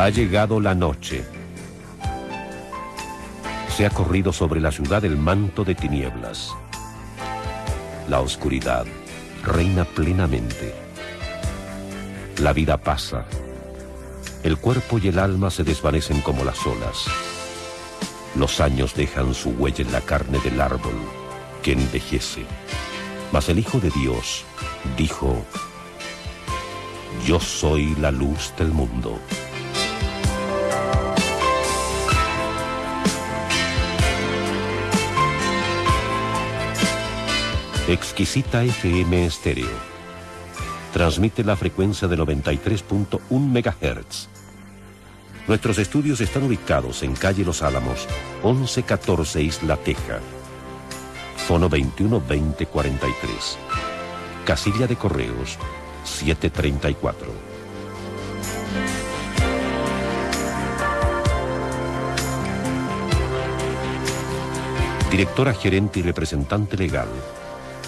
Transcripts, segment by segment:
Ha llegado la noche. Se ha corrido sobre la ciudad el manto de tinieblas. La oscuridad reina plenamente. La vida pasa. El cuerpo y el alma se desvanecen como las olas. Los años dejan su huella en la carne del árbol que envejece. Mas el Hijo de Dios dijo, Yo soy la luz del mundo. Exquisita FM estéreo. Transmite la frecuencia de 93.1 MHz. Nuestros estudios están ubicados en calle Los Álamos, 1114 Isla Teja. Fono 212043. Casilla de Correos 734. Directora gerente y representante legal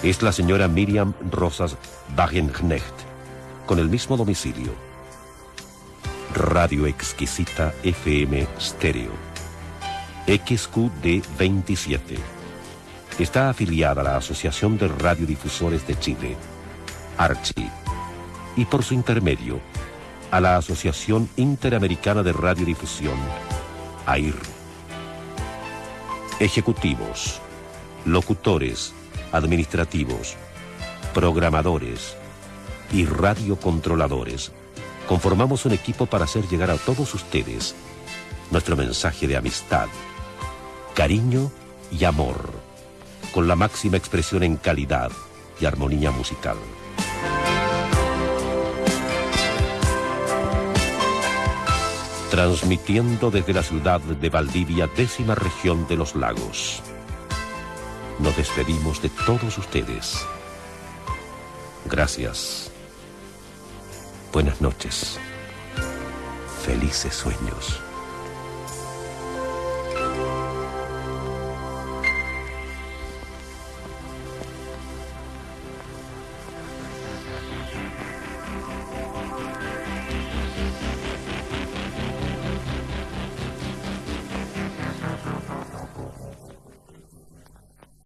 es la señora Miriam Rosas Wagenknecht, con el mismo domicilio. Radio Exquisita FM Stereo. XQD 27. Está afiliada a la Asociación de Radiodifusores de Chile, ARCHI, y por su intermedio a la Asociación Interamericana de Radiodifusión, AIR. Ejecutivos, locutores, administrativos, programadores y radiocontroladores, conformamos un equipo para hacer llegar a todos ustedes nuestro mensaje de amistad, cariño y amor, con la máxima expresión en calidad y armonía musical. Transmitiendo desde la ciudad de Valdivia, décima región de los lagos nos despedimos de todos ustedes. Gracias. Buenas noches. Felices sueños.